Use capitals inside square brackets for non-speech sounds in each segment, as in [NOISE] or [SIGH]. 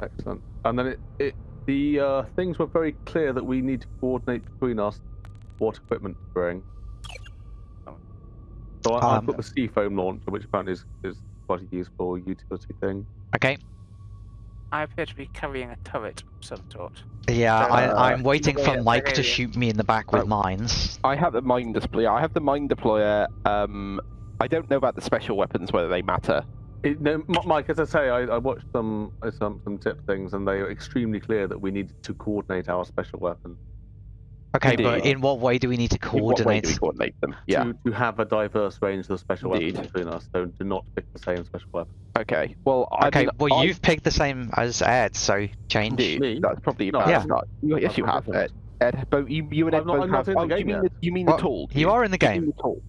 Excellent. And then it, it the uh, things were very clear that we need to coordinate between us what equipment to bring. So I, Um, I've got the C-foam launcher, which apparently is, is quite a useful utility thing. Okay. I appear to be carrying a turret of some sort. Yeah, Uh, I, I'm waiting for Mike yeah, to shoot me in the back with Oh. mines. I have the mine deployer. I have the mine deployer. Um, I don't know about the special weapons whether they matter. It, no, Mike, as I say, I, I watched some, some some tip things, and they were extremely clear that we needed to coordinate our special weapon Okay, but in what way do we need to coordinate? In what way coordinate? do we coordinate them? Yeah. to, to have a diverse range of special Indeed. weapons between us. So do not pick the same special weapon. Okay. Well, I Okay, mean, well I- you've picked the same as Ed, so change. Indeed. Me? That's probably No, about Yeah. yeah. Not, yes, That's you have. Ed. different. Ed, both you, you and Ed I'm not- both I'm not have. in the oh, do you mean yet. the, you mean the tool? You are in the Do you mean game. the tool?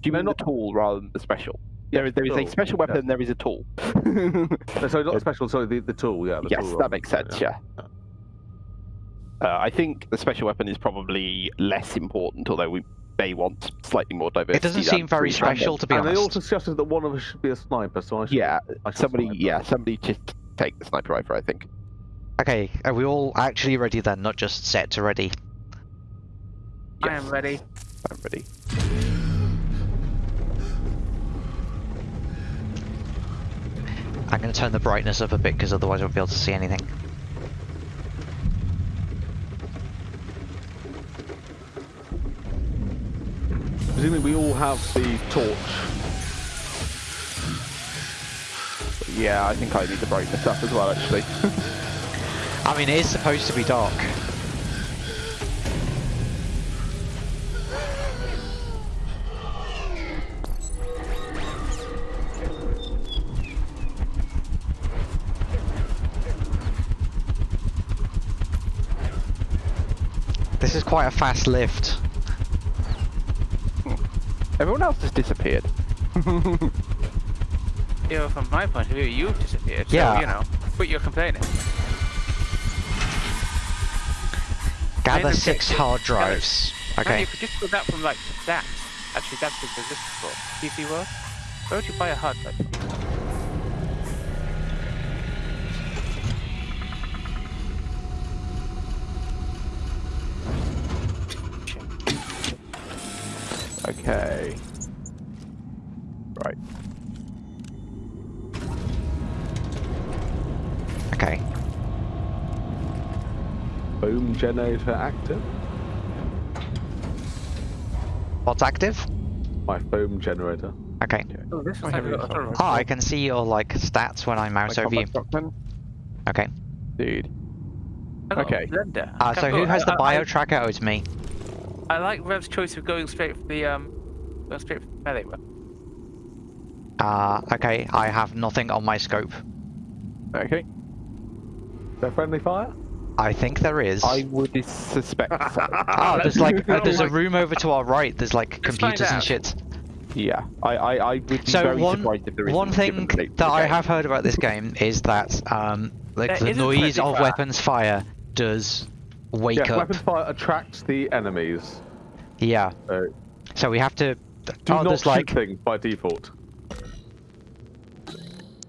Do you No, mean not- the tool rather than the special? There is there is a tool, special yeah. weapon. and There is a tool. [LAUGHS] so sorry, not special. Sorry, the, the tool. Yeah. The yes, tool that rather makes sense. Yeah. Uh, I think the special weapon is probably less important, although we may want slightly more diversity. It doesn't seem very special, to be And they also suggested that one of us should be a sniper, so I should. Yeah, I should somebody. sniper. Yeah, somebody just take the sniper rifle. I think. Okay, are we all actually ready then, not just set to ready? I am ready. I'm ready. I'm going to turn the brightness up a bit because otherwise I won't be able to see anything. Presumably, we all have the torch. Yeah, I think I need the brightness up as well. Actually. [LAUGHS] I mean, it is supposed to be dark. Quite a fast lift. Everyone else has disappeared. [LAUGHS] You know, from my point of view, you've disappeared. So, Yeah. you know, but you're complaining. Gather six hard drives. Man, Okay. you could just put that from like that. Actually, that's the resistance for PC World. Where would you buy a hard drive? from? Okay. Right. Okay. Boom generator active. What's active? My foam generator. Okay. Oh, this I looks like have a it little Oh, I can see your like stats when I mouse over you. combat? Okay. Dude. I okay. Uh, so who Oh, has the bio tracker? Oh, it's me. I like Rev's choice of going straight for the um, going straight for the melee weapon. Uh, okay, I have nothing on my scope. Okay. Is there friendly fire? I think there is. I would suspect so. [LAUGHS] Oh, there's like [LAUGHS] uh, there's a room over to our right. There's like Let's computers and shit. Yeah, I, I, I would be So very one surprised if there isn't. one given thing the nature of that the I have heard about this game is that um like There the noise of fire. weapons fire does wake Yes, up. weapon fire attracts the enemies. Yeah. So So we have to. Do oh, not shoot like things by default.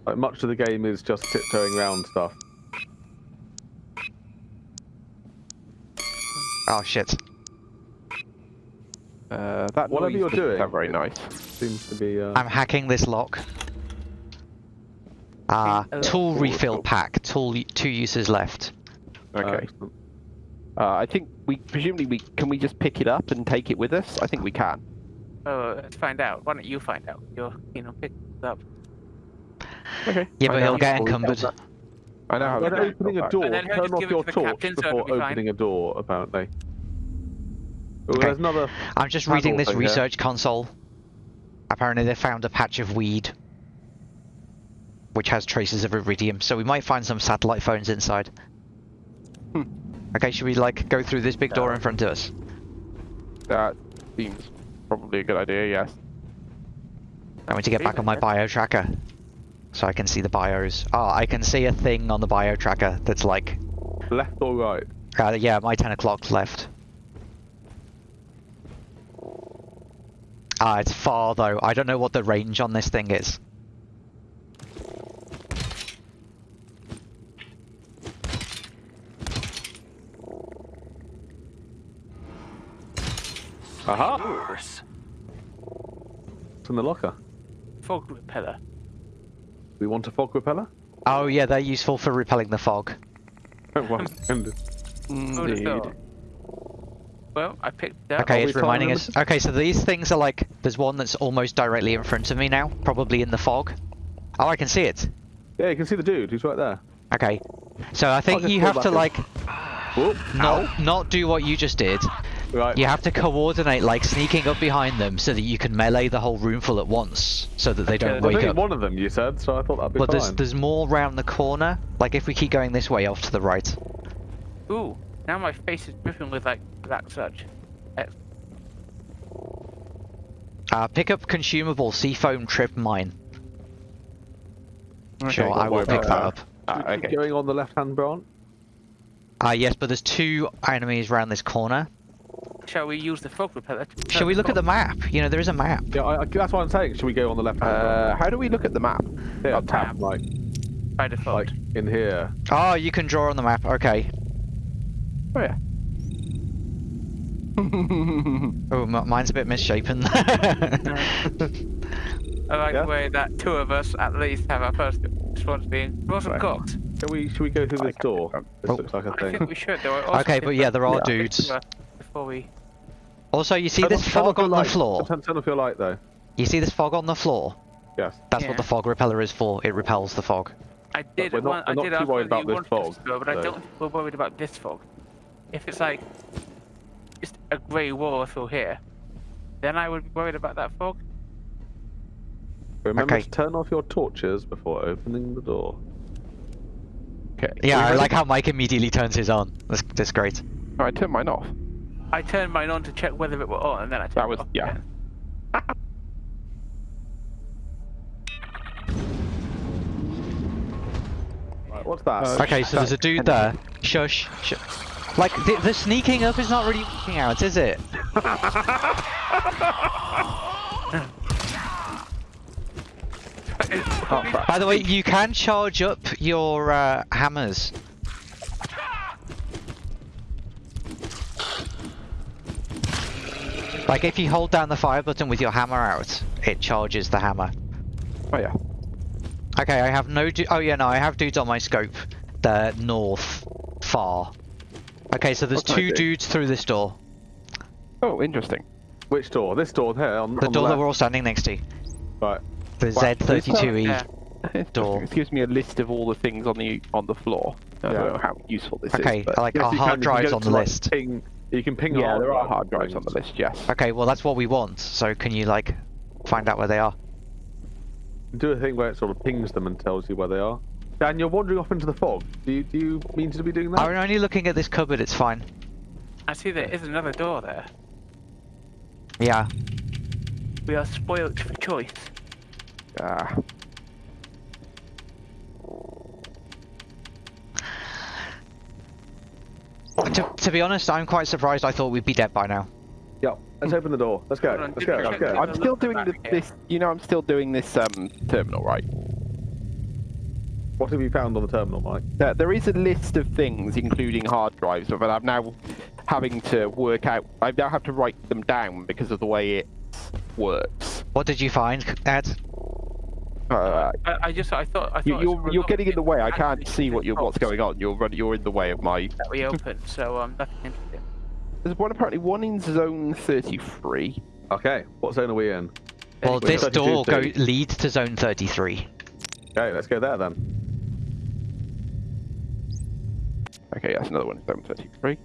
Like much of the game is just tiptoeing around stuff. oh shit. Uh, that Whatever you're doesn't doing, sound very nice. Seems to be. Uh, I'm hacking this lock. Ah, Uh, tool cool, refill cool. pack. Tool two uses left. Okay. excellent. Uh, I think we presumably we can we just pick it up and take it with us. I think we can. Oh, let's find out. Why don't you find out? You're, you know, pick it up. Okay. Yeah, but he'll get encumbered. I know how. When to opening a door, And then turn off your to torch captain, so it'll before fine. opening a door. Apparently. Oh, Okay. There's another. I'm just reading this thing here. research console. Apparently they found a patch of weed. Which has traces of iridium, so we might find some satellite phones inside. Hmm. Okay, should we like go through this big door in front of us? That seems probably a good idea. Yes. I want to get back on my bio tracker. So I can see the bios. Oh, I can see a thing on the bio tracker that's like, Left or right? uh, yeah, my 10 o'clock left. Ah, it's far though. I don't know what the range on this thing is. Aha! Yours. It's in the locker. Fog repeller. We want a fog repeller? Oh yeah, they're useful for repelling the fog. Well, and- Oh, the Indeed. Well, I picked it up. Okay, Are it's reminding fine us. Okay, so these things are like there's one that's almost directly in front of me now, probably in the fog. Oh, I can see it. yeah, you can see the dude. He's right there. Okay, so I think you have to in. like Whoop. not not do what you just did. Right. You have to coordinate like sneaking up behind them so that you can melee the whole roomful at once, so that they don't There's wake only up. one of them, you said, so I thought that'd be But fine. there's there's more round the corner. Like if we keep going this way off to the right. Ooh, now my face is dripping with like black sludge. Ex- Uh, pick up consumable C-foam trip mine. Sure, I will pick that that. up. Should we keep okay. Going on the left-hand branch. Ah, yes, but there's two enemies round this corner. Shall we use the fog repeller? To Shall we look at the map? You know, there is a map. Yeah, I, I, that's what I'm saying. Should we go on the left-hand Uh, how do we look at the map? branch? Yeah, uh, tap, like, by default? like in here. Oh, you can draw on the map. Okay. Oh yeah. [LAUGHS] Oh, m- mine's a bit misshapen. [LAUGHS] I like Yeah. the way that two of us at least have our first response being wasn't Right. cooked. Shall we? Should we go through this door? This Oh. looks like a I thing. think we should. There are also okay, but yeah, there are different- dudes. Before we, Also, you see Turn this off- fog your on the floor? Turn, turn off your light, though. You see this fog on the floor? Yes. That's Yeah. what the fog repeller is for. It repels the fog. I did we're not- want, we're I did too ask worried about this wanted us to fog, go, but I don't think we're worried about this fog. If it's like just a grey wall through here, then I would be worried about that fog. Remember Okay. to turn off your torches before opening the door. Okay. Yeah, I like how Mike immediately turns his on. That's, that's great. Oh, I turned mine off. I turned mine on to check whether it were on, and then I turned That it was- off yeah. again. Right, what's that? Uh, Okay, so there's a dude there. Shush. Shush. Like, the, the sneaking up is not really working out, is it? Oh. [LAUGHS] By the way, you can charge up your uh, hammers. Like, if you hold down the fire button with your hammer out, it charges the hammer. Oh yeah. Okay, I have no. Du- oh yeah, no, I have dudes on my scope. They're north, far. Okay, so there's What two dudes through this door. Oh, interesting. Which door? This door here on, The on door the that we're all standing next to. Right. The Wow, Z32E. Yeah. Interesting. Door. This [LAUGHS] gives me a list of all the things on the on the floor. I Yeah. don't know how useful this Okay, is. but- like Yes, our hard can- you drives on to, the like, list. Ping, you can ping. yeah, hard there are hard and drives on the list. Yes. Okay, well that's what we want. So can you like find out where they are? Do a thing where it sort of pings them and tells you where they are. Dan, you're wandering off into the fog. Do you do you mean to be doing that? I'm only looking at this cupboard. It's fine. I see there is another door there. Yeah. We are spoilt for choice. Ah. To, to be honest, I'm quite surprised. I thought we'd be dead by now. Yep. Let's open the door. Let's go. On, Let's go. Let's go. I'm still doing the, this. You know, I'm still doing this um terminal, right? What have you found on the terminal, Mike? There, there is a list of things, including hard drives, but I'm now having to work out. I now have to write them down because of the way it works. What did you find, Ed? Uh, I, I just I thought I thought you, I saw you're you're getting in the way. I can't see what you're what's going on. You're run- you're in the way of my. that we opened, so um nothing interesting. There's one apparently one in zone 33. Okay. What zone are we in? Well, Wait, this 32 door go leads to zone 33. Okay, let's go there then. Okay, that's another one in zone 33.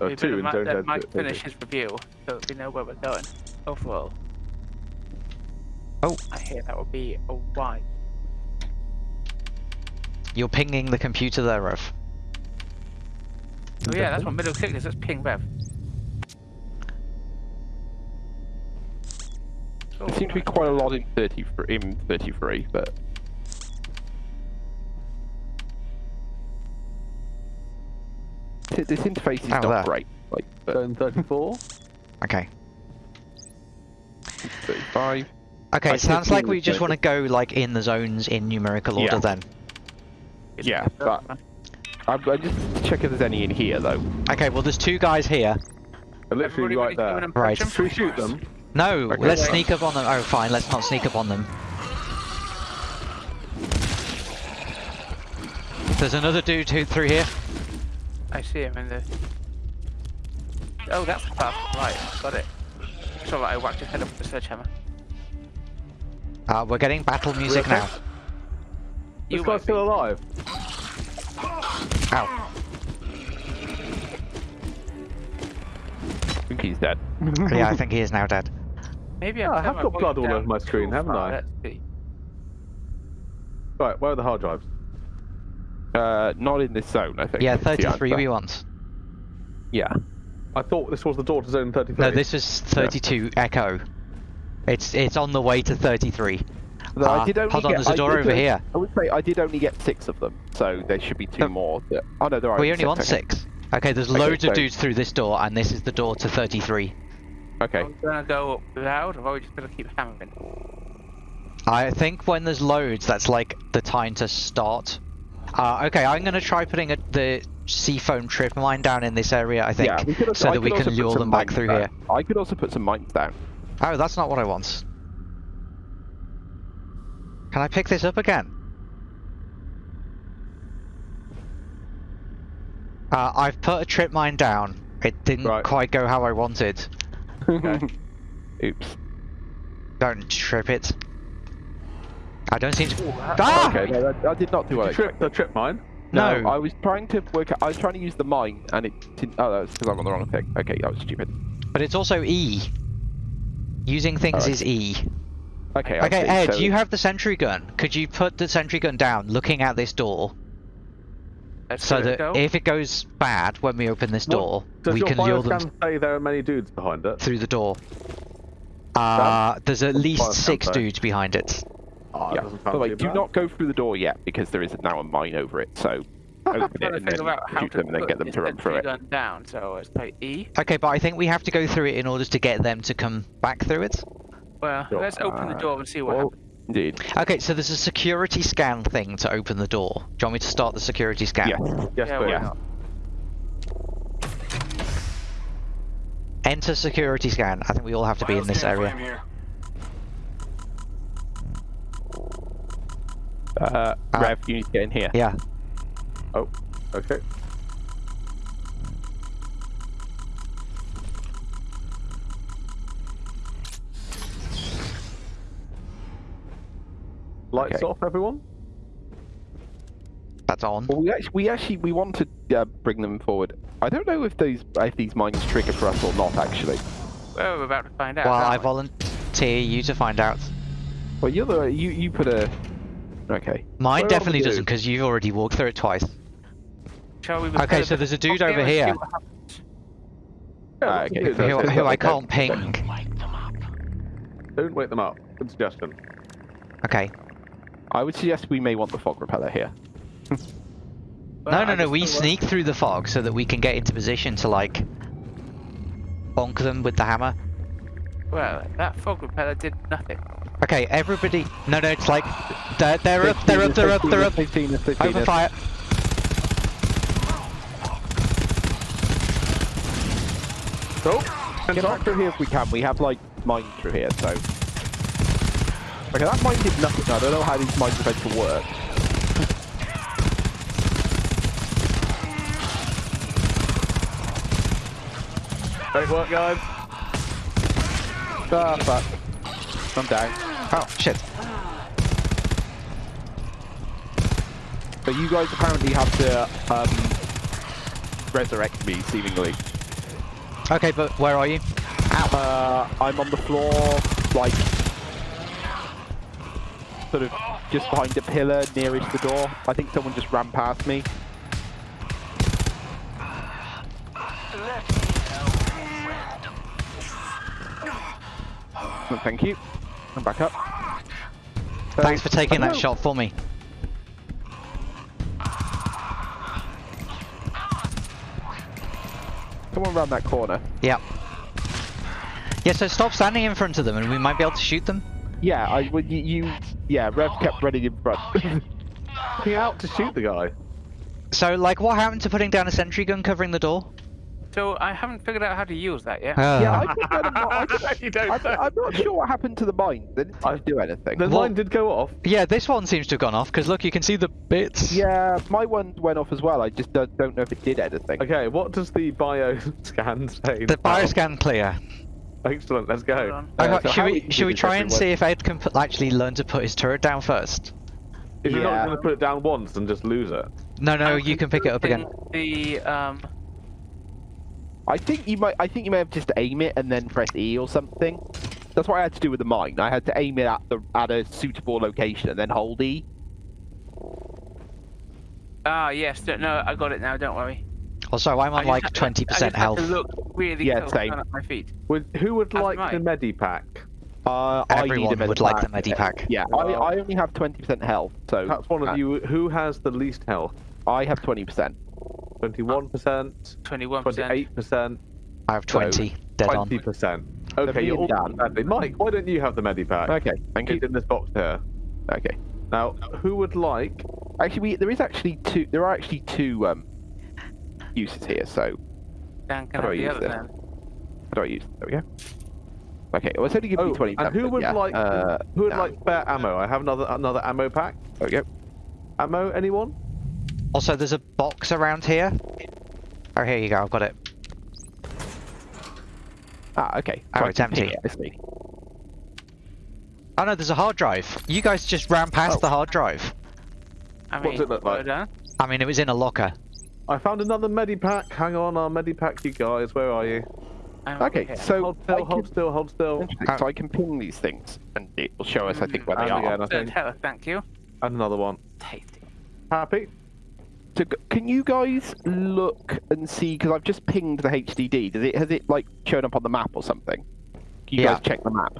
Uh, We two in zone let 30. Mike finish his review so we know where we're going. Overall. Oh. I hear that would be a Y. You're pinging the computer there, Rev. Oh yeah, that's what middle click is. That's ping rev. Oh, There seems to be quite a lot in 33, in 33 but this interface is Oh, not there. great. Like, but Zone 34. Okay. 35. Okay, I sounds like we we just want to go like in the zones in numerical order Yeah. then. Yeah, but I'm, I'm just to check if there's any in here though. Okay, well there's two guys here. They're literally Everybody right ready to come in there. and punch Right. them? Should we shoot them? No, Okay. let's sneak up on them. Oh, fine, let's not sneak up on them. There's another dude who through here. I see him in the. Oh, that's the path. Right, got it. It's alright, I whacked his head up with a sledgehammer. Uh, we're getting battle music okay? now. This You guy's still alive. Ow. I think he's dead. [LAUGHS] yeah, I think he is now dead. Maybe Yeah, I've I have got blood all over my screen, haven't far. I? Let's see. Right, where are the hard drives? Uh, not in this zone, I think. Yeah, 33 answer. we want. Yeah. I thought this was the door to zone 33. No, this is 32 Echo. It's it's on the way to 33. Though Ah, I did only hold on, get, there's a door over only- here. I would say I did only get six of them, so there should be two No. more. That, oh no, there are. We only six, want okay. six. Okay, there's Okay, loads so- of dudes through this door, and this is the door to 33. Okay. I'm gonna go up loud, or are we just gonna keep hammering? I think when there's loads, that's like the time to start. Uh, okay, I'm gonna try putting a, the C-foam trip mine down in this area. I think, yeah, also, so I that we can lure them back through down. here. I could also put some mines down. Oh, that's not what I want. Can I pick this up again? Uh, I've put a trip mine down. It didn't Right. quite go how I wanted. Okay. [LAUGHS] Oops. Don't trip it. I don't seem to. Ooh, that- Ah! Okay, no, that, I did not do Did I trip expected. the trip mine? No. I was trying to work. Out, I was trying to use the mine, and it didn't. Oh, that's because I'm on the wrong thing. Okay, that was stupid. But it's also E. Using things Alright. is E. Okay. I Okay, see. Ed, so, you have the sentry gun. Could you put the sentry gun down, looking at this door, Let's so give it a that go. if it goes bad when we open this What door, Does we your can lure them bioscan say there are many dudes behind it? through the door? Uh, there's at least six say? dudes behind it. Oh, Yeah. doesn't By the way, do bad. not go through the door yet because there is now a mine over it. So open it and then figure shoot them and then get them to run through it. down. So it's like E. Okay, but I think we have to go through it in order to get them to come back through it. Well, Sure. let's open the door and see what Well, happens. indeed. Okay, so there's a security scan thing to open the door. Do you want me to start the security scan? Yes. Yes, yeah, please. yeah. Enter security scan. I think we all have to be in this area. Uh. Rev, you need to get in here. Yeah. Oh, okay. Lights Okay. off, everyone. That's on. Well, we actually, we actually, we want to uh, bring them forward. I don't know if these if these mines trigger for us or not. Actually, Well, we're about to find out. Well, I we? volunteer you to find out. well, you're the you you put a. Okay. Mine Where definitely doesn't because you've already walked through it twice. Shall we? Okay, so there's a dude over here. Yeah, Ah, okay. dudes, Who, who I can't ping. Don't wake them up. Don't Good suggestion. Okay. I would suggest we may want the fog repeller here. Well, No, I no, no. We sneak through the fog so that we can get into position to like bonk them with the hammer. Well, that fog repeller did nothing. Okay, everybody. No, no. It's like they're, they're up. They're up. They're up. They're up. They've seen us, they've seen Open fire. Cool. Get on through here if we can. We have like mines through here, so. Okay, that mine did nothing. I don't know how these mines are meant to work. Great work, guys. Ah, fuck. I'm down. Oh shit. But you guys apparently have to um, resurrect me, seemingly. Okay, but where are you? Uh, I'm on the floor, like, sort of just behind a pillar nearest the door. I think someone just ran past me. Oh, Thank you. I'm back up. Thanks for taking that hello. shot for me. Come around that corner. Yep. Yeah, so stop standing in front of them and we might be able to shoot them. Yeah, I would. You, you, yeah. Rev kept running in front. [LAUGHS] He out to shoot the guy. So, like, what happened to putting down a sentry gun covering the door? So I haven't figured out how to use that yet. Yeah, Uh, I put that in my- I [LAUGHS] just- you don't I'm. I'm not sure what happened to the mine. They didn't seem do anything. The Well- line did go off. yeah, this one seems to have gone off because look, you can see the bits. Yeah, my one went off as well. I just don't, don't know if it did anything. Okay, what does the bio [LAUGHS] scan say? The bioscan clear. Excellent, let's go. Uh, Okay, so should we should we try and everyone? see if Ed can put, actually learn to put his turret down first? If you're not going to put it down once and just lose it. No, no, I'm you can pick it up again. The um. I think you might. I think you may have just aim it and then press E or something. That's what I had to do with the mine. I had to aim it at the at a suitable location and then hold E. Ah yes, don't- no, I got it now. Don't worry. Also, I'm I on just like 20% I just had health. To look really Yeah, close same. at my feet. Would, who would That's like the. Medipack? Uh, I need a Everyone would like the medipack. medipack. Yeah, I, I only have 20% health, so Perhaps one uh, of you, who has the least health? I have 20%. 21%, Twenty-one percent. 28%, I have 20. Dead on. 20%. Okay, you're and all Dan. badly. Mike, why don't you have the Medipack? Okay, thank you. It's in this box here. Okay. Now, who would like... Actually, we, there is actually two. There are actually two um, uses here. So Dan can How have do I the use other this? then. how do I use? There we go. Okay, well, it's only giving Oh, me 20. and who would yeah, like Uh, who would no. like spare ammo? I have another another ammo pack. there we go. Ammo, anyone? Also, there's a box around here. Oh, here you go. I've got it. Ah, okay. Oh, So it's empty. it, I see. Oh no, there's a hard drive. You guys just ran past Oh. the hard drive. I What's mean, it look like? I mean, it was in a locker. I found another Medipack. Hang on, our Medipack, you guys. Where are you? I'm Okay, here. so Hold I still, can- hold still, hold still. Interesting. So I can ping these things, and it will show us, I think, where they are. again, I Third think. health, thank you. And another one. Tasty. Happy? So g- can you guys look and see? Because I've just pinged the HDD. Does it has it like shown up on the map or something? Can you Yeah. guys check the map?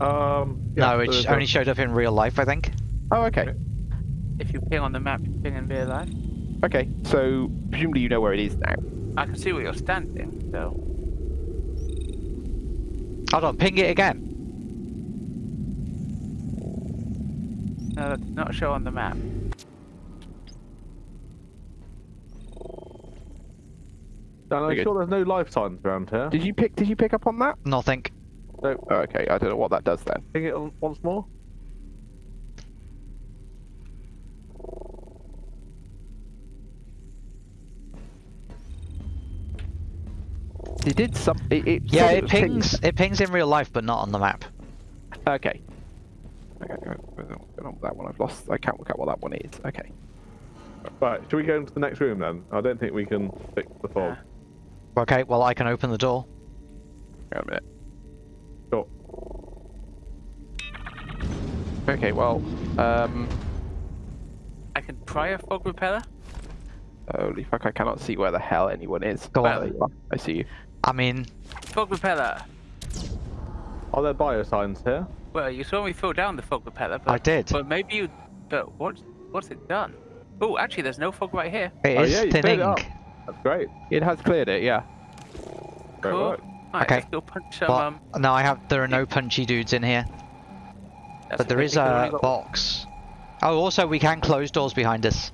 Um. no, it there's only showed up in real life, I think. Oh, okay. If you ping on the map, you ping in real life. Okay. So presumably you know where it is now. I can see where you're standing, so. Hold on, ping it again. No, that not show on the map. Dan, I'm Very good. sure there's no life signs around here. Did you pick? Did you pick up on that? Nothing. No, Oh, okay. I don't know what that does then. ping it on- once more. It did some. It, it Yeah, said it was pings. It pings in real life, but not on the map. Okay. Okay. what's going on with That one I've lost. I can't work out what that one is. Okay. Right, should we go into the next room then? I don't think we can fix the fog. Okay, well I can open the door. Hang on a minute. Sure. Okay. Well. Um. I can try a fog repeller. Holy fuck! I cannot see where the hell anyone is. Go Oh, on. there. I see you. I mean, Fog repeller. Are there biosigns here? Well, you saw me throw down the fog repeller, but I did. But maybe you. But what? What's it done? Oh, actually, there's no fog right here. It Oh, is yeah, you cleared thinning. it up. That's great. It has cleared it. Yeah. Great Cool. work. Alright, Okay. let's punch some. Um, no, I have. There are no punchy dudes in here. But there okay, is we've a got- box. Oh, also we can close doors behind us.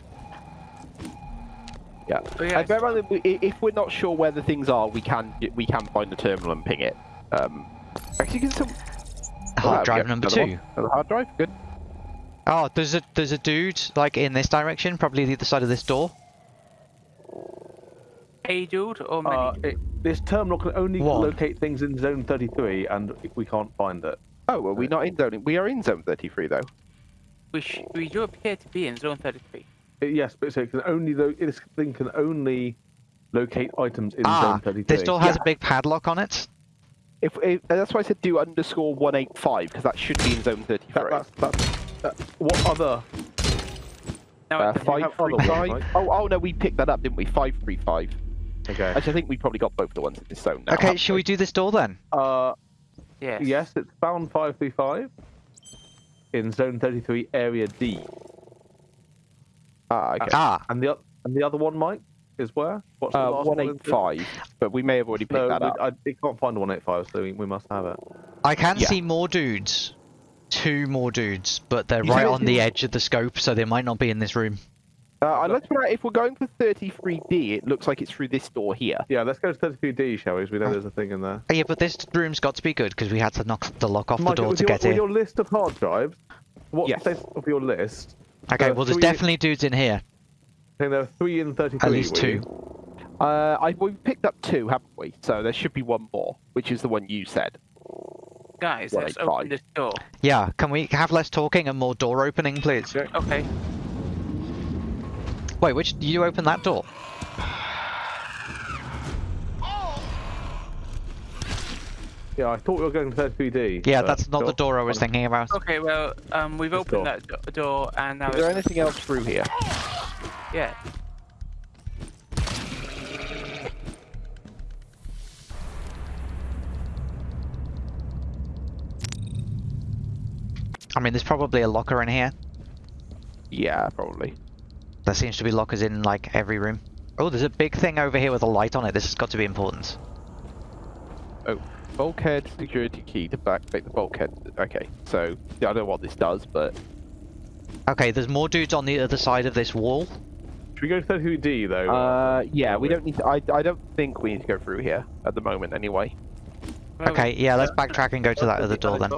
Yeah. Oh, yeah, I bet rather we- if we're not sure where the things are, we can we can find the terminal and ping it. Um. Actually, can some. oh, Hard there drive go. number two. one. Another hard drive. Good. Oh, there's a there's a dude like in this direction, probably the other side of this door. A dude or many? Uh, it, this terminal can only One. locate things in zone 33, and we can't find it. Oh, well, we're not in zone. We are in zone 33 though. we sh- we do appear to be in zone 33. Uh, yes, but so it can only lo- this thing can only locate items in ah, zone 33. this door has Yeah. a big padlock on it. If, if that's why I said do underscore 185 because that should be in zone 33. That, that's, that's, that's, what other? Now, Uh, it- five- five other three ones, five. right? Oh, oh no, we picked that up, didn't we? Five three five. Okay. Actually, I think we probably got both the ones in this zone now. okay, haven't shall we do this door then? Uh, yes. yes, it's found 535 in zone 33, area D. Ah, okay. Ah, And the and the other one, Mike, is where? What's the Uh, last one in- 185, but we may have already picked No, that we, up. I, it can't find 185, so we, we must have it. I can Yeah. see more dudes. Two more dudes, but they're You right on the edge of the scope, so they might not be in this room. Uh, let's put out if we're going for 33D, it looks like it's through this door here. Yeah, let's go to 33D, shall we? 'Cause we know there's a thing in there. Yeah, but this room's got to be good because we had to knock the lock off the door to your, get in. your list of hard drives, what's Yes. the status of your list? Okay, uh, well, there's three- definitely dudes in here. I think there are three in 33. At least two. Uh, I, we've picked up two, haven't we? So there should be one more, which is the one you said. Guys, let's open this door. Yeah, can we have less talking and more door opening, please? Okay. Okay. Wait, which do you open that door? Yeah, I thought we were going to 33D. Yeah, that's not the door I was thinking about. Okay, well, um, we've This opened door. that do- door, and now Is there anything else through here? yeah. I mean, there's probably a locker in here. Yeah, probably. There seems to be lockers in like every room. Oh, there's a big thing over here with a light on it. This has got to be important. Oh, bulkhead security key to back, back the bulkhead. Okay, so yeah, I don't know what this does, but Okay, there's more dudes on the other side of this wall. Should we go to 33D, though? uh, yeah, we don't need. To, I I don't think we need to go through here at the moment, anyway. Okay, yeah, let's backtrack and go to that other door then.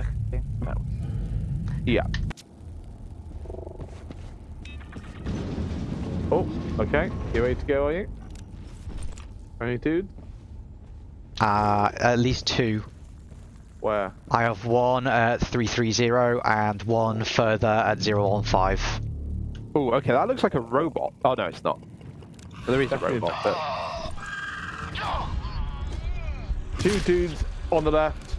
Okay, that- Yeah. Oh, okay. You ready to go, are you? Any dude? Uh, at least two. Where? I have one at 330 and one further at 015. Oh, okay, that looks like a robot. Oh no, it's not. There is a robot, but Two dudes on the left.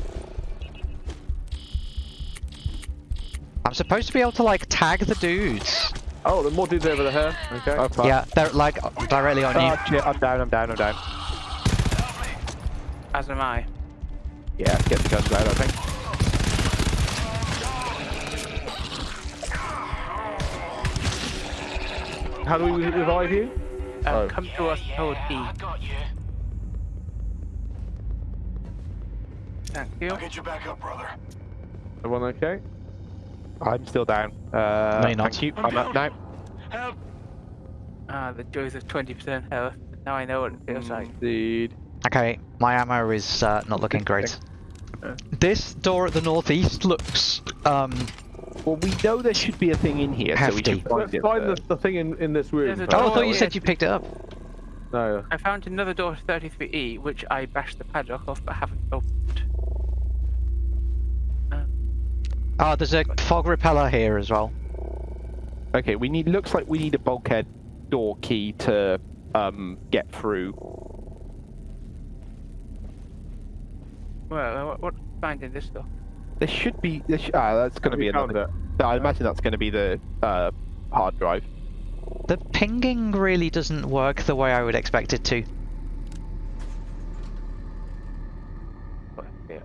I'm supposed to be able to like tag the dudes. Oh, the are more dudes over here. Okay. Oh, fuck. Yeah, they're like directly on you. Oh shit, I'm down, I'm down, I'm down. As am I. Yeah, get the guns out, I think. How do we revive you? Uh, Oh. Come to us, hold E. Thank you. I'll Get you back up, brother. Everyone okay? I'm still down. Uh, No, you're not. Thank you. I'm up now. Help! Ah, the joys of 20% health. Now I know what it feels like. Indeed. Okay, my ammo is uh, not looking great. This door at the northeast looks um Well, we know there should be a thing in here, so we Hefty. should find Let's it. find the, the thing in, in this room. There's. Oh, I thought you said you picked it up. No. I found another door to 33E, which I bashed the padlock off but haven't opened. Oh, there's a fog repeller here as well. Okay, we need. Looks like we need a bulkhead door key to um get through. well, what, what finding this door? There should be. There sh- ah, that's going to be another. it. I imagine that's going to be the uh, hard drive. The pinging really doesn't work the way I would expect it to.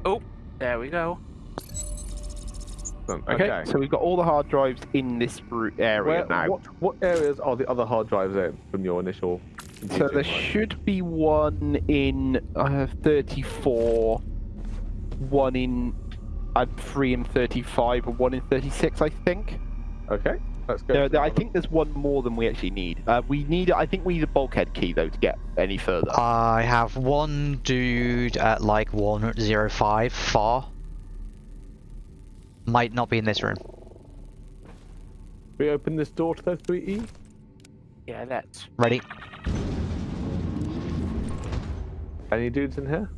Oh, there we go. Okay. Okay, so we've got all the hard drives in this ru- area Where, now. what what areas are the other hard drives in from your initial? So computing? there should be one in I uh, 34, one in uh, three in 35, and one in 36, I think. Okay. Let's go. There, there- I the- think there's one more than we actually need. Uh, we need, I think we need a bulkhead key though to get any further. I have one dude at like 105 far. Might not be in this room. we open this door to E? 33E. Yeah, let's. Ready? Any dudes in here?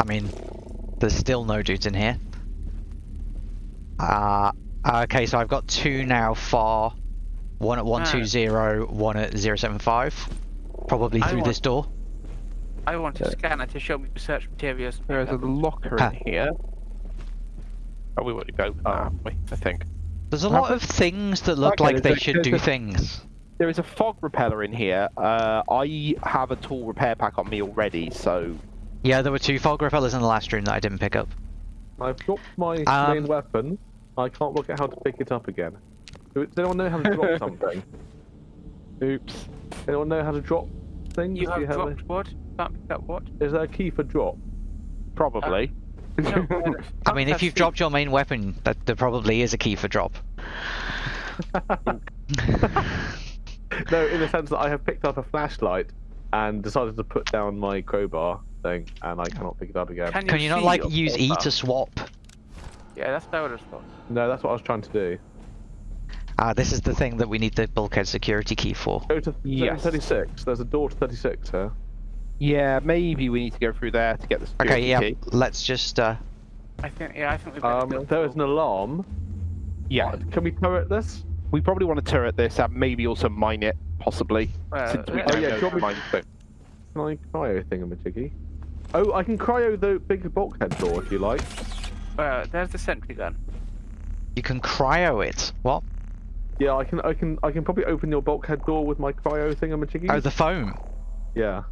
I mean, there's still no dudes in here. Uh, okay, so I've got two now far. One at 120, one at 075. Probably through want- this door. I want a scanner to show me research materials. There is a locker Ah. in here. Oh, we want to go. Ah, we, I think. There's a lot of things that look Okay, like they a- should do a- things. There is a fog repeller in here. Uh, I have a tool repair pack on me already, so Yeah, there were two fog repellers in the last room that I didn't pick up. I've dropped my Um, main weapon. I can't work out how to pick it up again. Do- Does anyone know how to drop [LAUGHS] something? oops. Anyone know how to drop things? You Do have a- dropped what? Can't pick up what? Is there a key for drop? Probably. No, [LAUGHS] uh, I mean, if you've dropped your main weapon, that there probably is a key for drop. [LAUGHS] No, in the sense that I have picked up a flashlight and decided to put down my crowbar thing, and I cannot pick it up again. Can you, Can you not like use E to swap? Yeah, that's what I would. No, that's what I was trying to do. Ah, this is the thing that we need the bulkhead security key for. Go to Yes. 36. There's a door to 36 here. Yeah, maybe we need to go through there to get the security Okay, yeah, key. let's just, uh, I think, yeah, I think we better Um, build there is an alarm. Yeah, Can we turret this? we probably want to turret this and maybe also mine it, possibly. Uh, since we yeah. Oh, don't yeah, know do you want the me- mine thing. Can I cryo thingamajiggy? Oh, I can cryo the big bulkhead door if you like. Well, there's the sentry gun. you can cryo it. What? Yeah, I can, I can, I can probably open your bulkhead door with my cryo thingamajiggy. Oh, the foam. Yeah.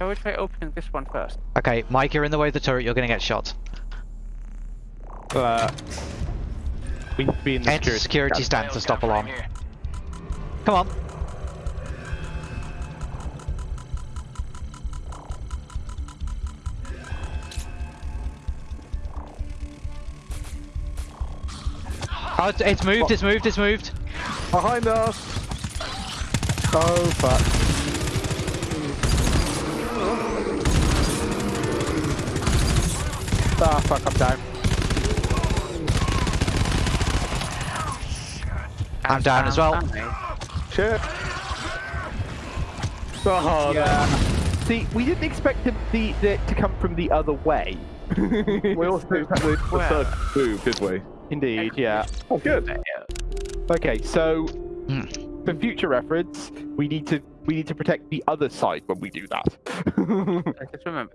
So we try opening this one first. Okay, Mike, you're in the way of the turret, you're gonna get shot. Uh, we need to be in the Enter security stand to stop alarm. Come on. Oh, it's, it's moved, it's moved, it's moved. Behind us. Oh, fuck. Fuck, I'm down. I'm down as well. Shit. Oh, Yeah. See, we didn't expect the, the, the to come from the other way. [LAUGHS] We also the, the Well. third move, did we? Indeed, yeah. Oh, good. Okay, so Hmm. for future reference, we need to we need to protect the other side when we do that. I Just remember,